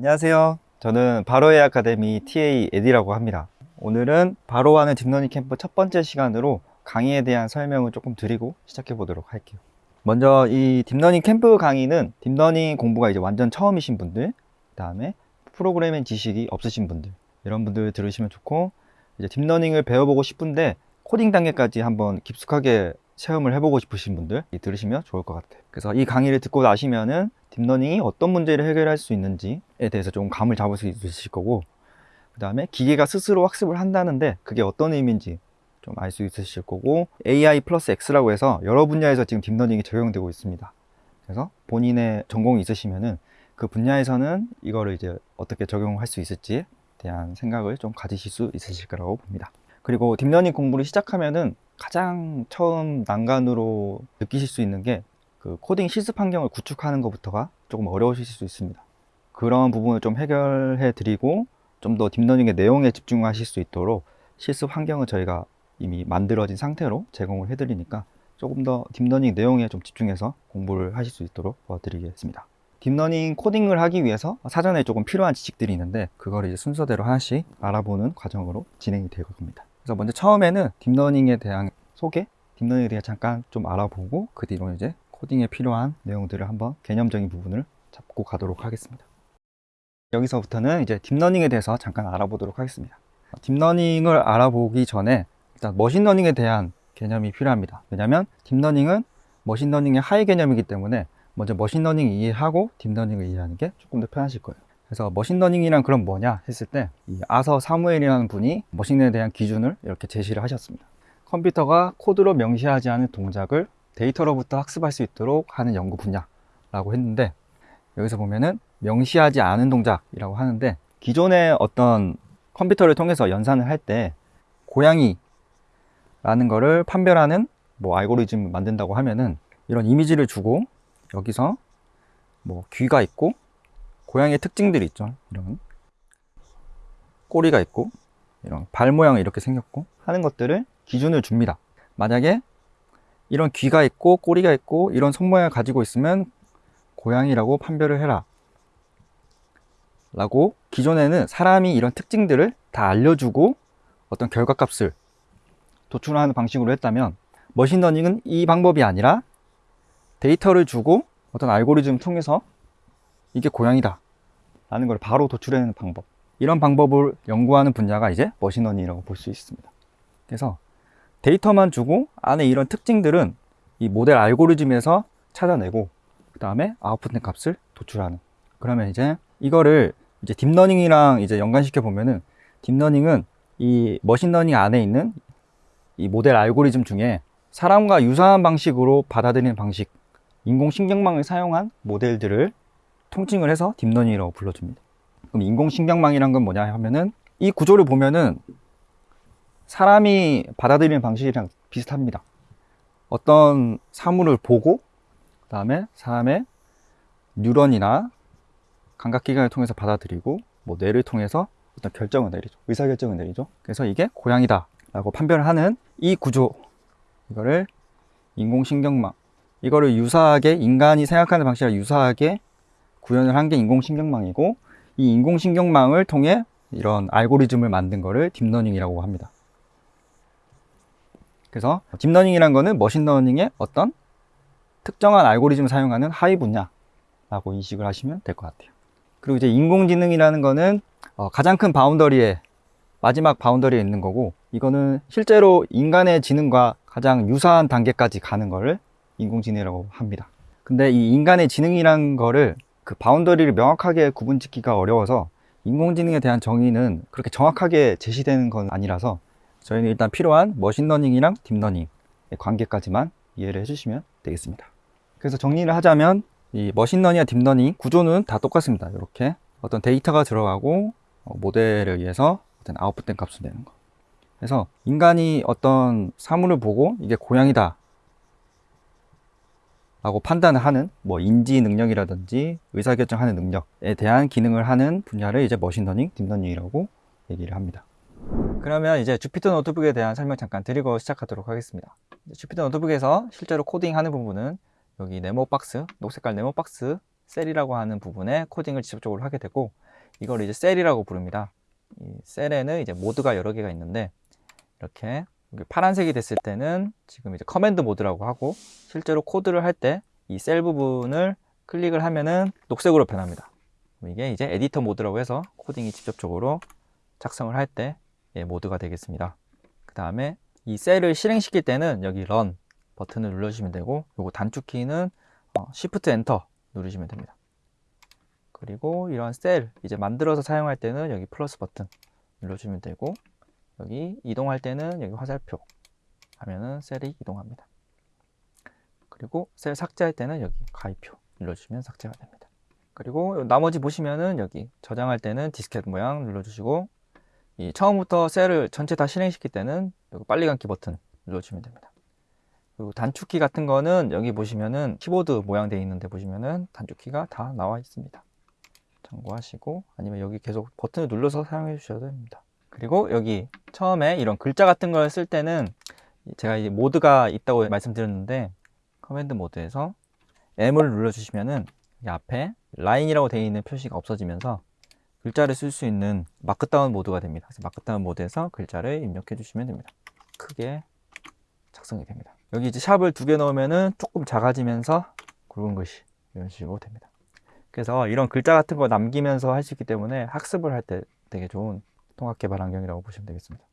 안녕하세요. 저는 바로의 아카데미 TA 에디라고 합니다. 오늘은 바로하는 deep learning 캠프 첫 번째 시간으로 강의에 대한 설명을 조금 드리고 시작해 보도록 할게요. 먼저 이 deep learning 캠프 강의는 deep learning 공부가 이제 완전 처음이신 분들, 그 다음에 프로그래밍 지식이 없으신 분들, 이런 분들 들으시면 좋고, 이제 deep learning을 배워보고 싶은데 코딩 단계까지 한번 깊숙하게 체험을 해보고 싶으신 분들 들으시면 좋을 것 같아요. 그래서 이 강의를 듣고 나시면은 deep learning이 어떤 문제를 해결할 수 있는지에 대해서 좀 감을 잡을 수 있으실 거고, 그 다음에 기계가 스스로 학습을 한다는데 그게 어떤 의미인지 좀 알 수 있으실 거고, AI 플러스 X라고 해서 여러 분야에서 지금 딥러닝이 적용되고 있습니다. 그래서 본인의 전공이 있으시면은 그 분야에서는 이거를 이제 어떻게 적용할 수 있을지에 대한 생각을 좀 가지실 수 있으실 거라고 봅니다. 그리고 딥러닝 공부를 시작하면은 가장 처음 난관으로 느끼실 수 있는 게 그 코딩 실습 환경을 구축하는 것부터가 조금 어려우실 수 있습니다. 그런 부분을 좀 해결해 드리고 좀 더 딥러닝의 내용에 집중하실 수 있도록 실습 환경을 저희가 이미 만들어진 상태로 제공을 해 드리니까 조금 더 딥러닝 내용에 좀 집중해서 공부를 하실 수 있도록 도와드리겠습니다. 딥러닝 코딩을 하기 위해서 사전에 조금 필요한 지식들이 있는데 그걸 이제 순서대로 하나씩 알아보는 과정으로 진행이 될 겁니다. 그래서 먼저 처음에는 딥러닝에 대한 소개, 딥러닝에 대해 잠깐 좀 알아보고 그 뒤로 이제 코딩에 필요한 내용들을 한번 개념적인 부분을 잡고 가도록 하겠습니다. 여기서부터는 이제 딥러닝에 대해서 잠깐 알아보도록 하겠습니다. 딥러닝을 알아보기 전에 일단 머신러닝에 대한 개념이 필요합니다. 왜냐하면 딥러닝은 머신러닝의 하위 개념이기 때문에 먼저 머신러닝 이해하고 딥러닝을 이해하는 게 조금 더 편하실 거예요. 그래서 머신러닝이란 그럼 뭐냐 했을 때 이 아서 사무엘이라는 분이 머신에 대한 기준을 이렇게 제시를 하셨습니다. 컴퓨터가 코드로 명시하지 않은 동작을 데이터로부터 학습할 수 있도록 하는 연구 분야라고 했는데 여기서 보면은 명시하지 않은 동작이라고 하는데 기존의 어떤 컴퓨터를 통해서 연산을 할 때 고양이라는 거를 판별하는 뭐 알고리즘 만든다고 하면은 이런 이미지를 주고 여기서 뭐 귀가 있고 고양이의 특징들이 있죠. 이런 꼬리가 있고 이런 발 모양이 이렇게 생겼고 하는 것들을 기준을 줍니다. 만약에 이런 귀가 있고 꼬리가 있고 이런 손모양을 가지고 있으면 고양이라고 판별을 해라. 라고 기존에는 사람이 이런 특징들을 다 알려주고 어떤 결과값을 도출하는 방식으로 했다면 머신러닝은 이 방법이 아니라 데이터를 주고 어떤 알고리즘 통해서 이게 고양이다 라는 걸 바로 도출해내는 방법. 이런 방법을 연구하는 분야가 이제 머신러닝이라고 볼 수 있습니다. 그래서 데이터만 주고 안에 이런 특징들은 이 모델 알고리즘에서 찾아내고 그 다음에 아웃풋된 값을 도출하는. 그러면 이제 이거를 이제 딥러닝이랑 이제 연관시켜 보면은 딥러닝은 이 머신러닝 안에 있는 이 모델 알고리즘 중에 사람과 유사한 방식으로 받아들이는 방식 인공신경망을 사용한 모델들을 통칭을 해서 딥러닝이라고 불러줍니다. 그럼 인공신경망이란 건 뭐냐 하면은 이 구조를 보면은 사람이 받아들이는 방식이랑 비슷합니다. 어떤 사물을 보고 그 다음에 사람의 뉴런이나 감각기관을 통해서 받아들이고 뭐 뇌를 통해서 어떤 결정을 내리죠. 의사결정을 내리죠. 그래서 이게 고양이다 라고 판별을 하는 이 구조. 이거를 인공신경망. 이거를 유사하게 인간이 생각하는 방식과 유사하게 구현을 한 게 인공신경망이고 이 인공신경망을 통해 이런 알고리즘을 만든 거를 딥러닝이라고 합니다 그래서 딥러닝이란 거는 머신러닝의 어떤 특정한 알고리즘을 사용하는 하위 분야라고 인식을 하시면 될 것 같아요. 그리고 이제 인공지능이라는 거는 어, 가장 큰 boundary에 마지막 boundary에 있는 거고 이거는 실제로 인간의 지능과 가장 유사한 단계까지 가는 거를 인공지능이라고 합니다. 근데 이 인간의 지능이란 거를 그 boundary를 명확하게 구분 짓기가 어려워서 인공지능에 대한 정의는 그렇게 정확하게 제시되는 건 아니라서 저희는 일단 필요한 머신러닝이랑 딥러닝의 관계까지만 이해를 해주시면 되겠습니다. 그래서 정리를 하자면 이 머신러닝과 딥러닝 구조는 다 똑같습니다. 이렇게 어떤 데이터가 들어가고 어, 모델을 의해서 어떤 아웃풋된 값을 내는 거. 그래서 인간이 어떤 사물을 보고 이게 고양이다 라고 판단을 하는 뭐 인지 능력이라든지 의사결정하는 능력에 대한 기능을 하는 분야를 이제 머신러닝, 딥러닝이라고 얘기를 합니다 그러면 이제 Jupyter Notebook에 대한 설명 잠깐 드리고 시작하도록 하겠습니다 Jupyter Notebook에서 실제로 코딩하는 부분은 여기 네모 박스, 녹색깔 네모 박스 셀이라고 하는 부분에 코딩을 직접적으로 하게 되고 이걸 이제 셀이라고 부릅니다. 이 셀에는 이제 모드가 여러 개가 있는데 이렇게 파란색이 됐을 때는 지금 이제 command 모드라고 하고 실제로 코드를 할 때 이 셀 부분을 클릭을 하면은 녹색으로 변합니다. 이게 이제 에디터 모드라고 해서 코딩이 직접적으로 작성을 할 때 예, 모드가 되겠습니다. 그 다음에 이 셀을 실행시킬 때는 여기 run 버튼을 눌러주시면 되고 요거 단축키는 어, Shift Enter 누르시면 됩니다. 그리고 이런 셀 이제 만들어서 사용할 때는 여기 플러스 버튼 눌러주면 되고 여기 이동할 때는 여기 화살표 하면은 셀이 이동합니다. 그리고 셀 삭제할 때는 여기 가위표 눌러주시면 삭제가 됩니다. 그리고 나머지 보시면은 여기 저장할 때는 디스켓 모양 눌러주시고 이 처음부터 셀을 전체 다 실행시킬 때는 빨리 감기 버튼 눌러주시면 됩니다. 그리고 단축키 같은 거는 여기 보시면은 키보드 모양 되어 있는데 보시면은 단축키가 다 나와 있습니다. 참고하시고 아니면 여기 계속 버튼을 눌러서 사용해 주셔도 됩니다. 그리고 여기 처음에 이런 글자 같은 걸 쓸 때는 제가 이제 모드가 있다고 말씀드렸는데 command 모드에서 M을 눌러 주시면은 이 앞에 라인이라고 되어 있는 표시가 없어지면서 글자를 쓸 수 있는 Markdown 모드가 됩니다. 그래서 Markdown 모드에서 글자를 입력해 주시면 됩니다. 크게 작성이 됩니다. 여기 이제 샵을 두 개 넣으면은 조금 작아지면서 굵은 글씨 이런 식으로 됩니다. 그래서 이런 글자 같은 거 남기면서 할 수 있기 때문에 학습을 할 때 되게 좋은 통합 개발 환경이라고 보시면 되겠습니다.